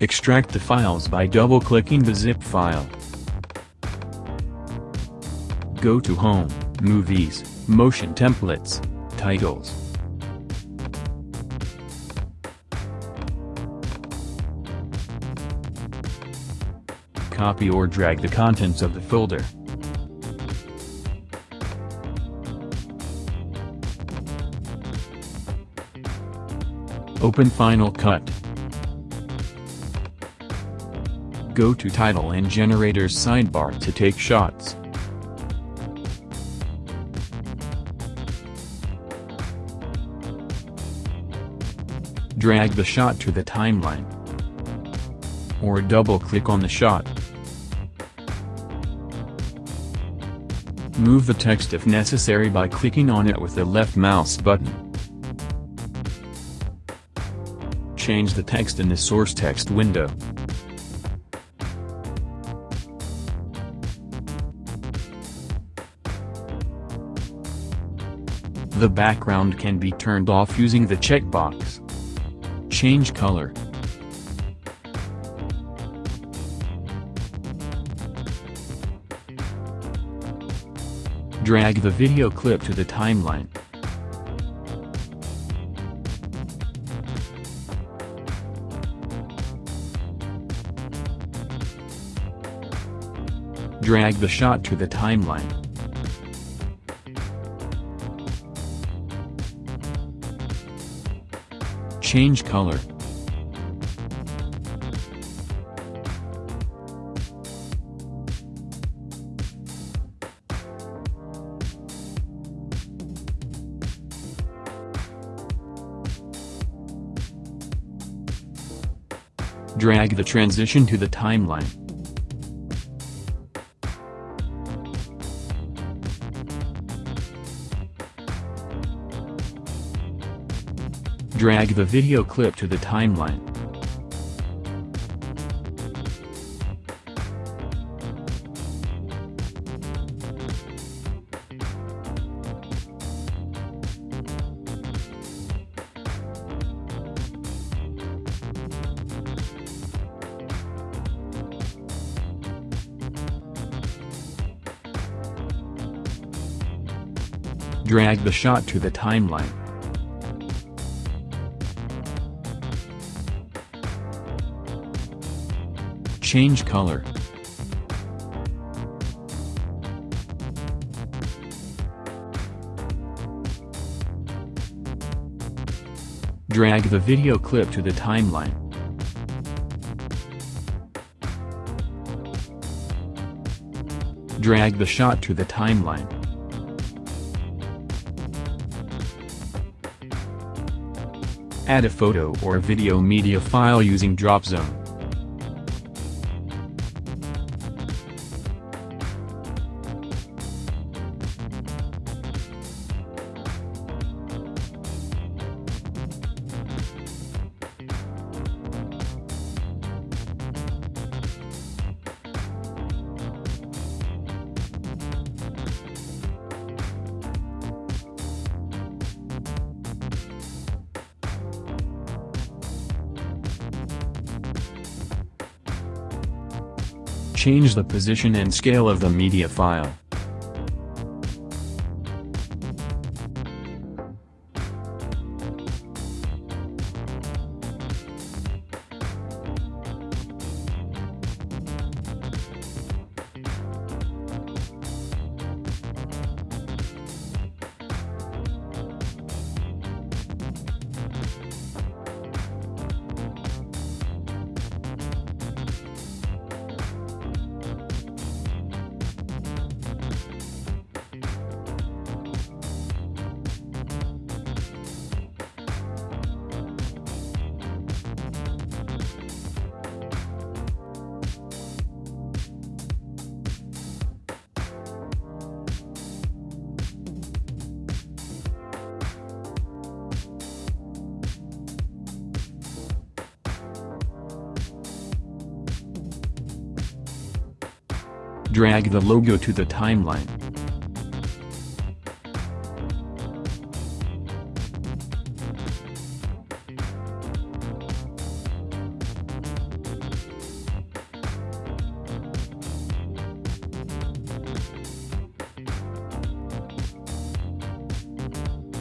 Extract the files by double-clicking the zip file. Go to Home, Movies, Motion Templates, Titles. Copy or drag the contents of the folder. Open Final Cut. Go to Title and Generators sidebar to take shots. Drag the shot to the timeline. Or double-click on the shot. Move the text if necessary by clicking on it with the left mouse button. Change the text in the source text window. The background can be turned off using the checkbox. Change color. Drag the video clip to the timeline. Drag the shot to the timeline. Change color. Drag the transition to the timeline. Drag the video clip to the timeline. Drag the shot to the timeline. Change color. Drag the video clip to the timeline. Drag the shot to the timeline. Add a photo or video media file using Dropzone. Change the position and scale of the media file. Drag the logo to the timeline.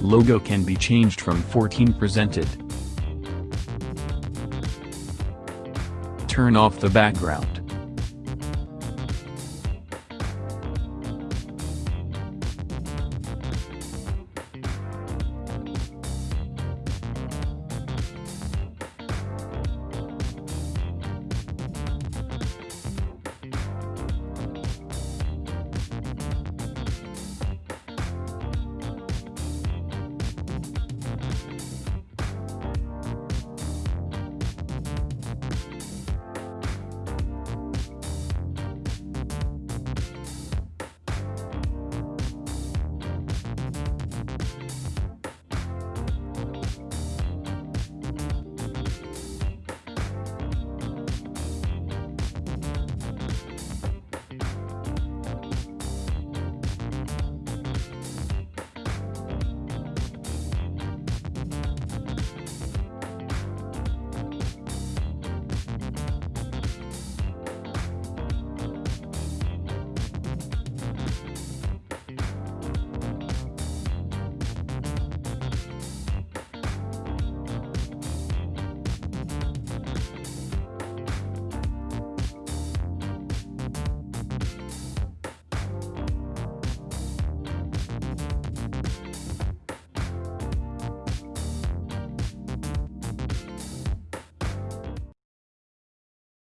Logo can be changed from 14 presented. Turn off the background.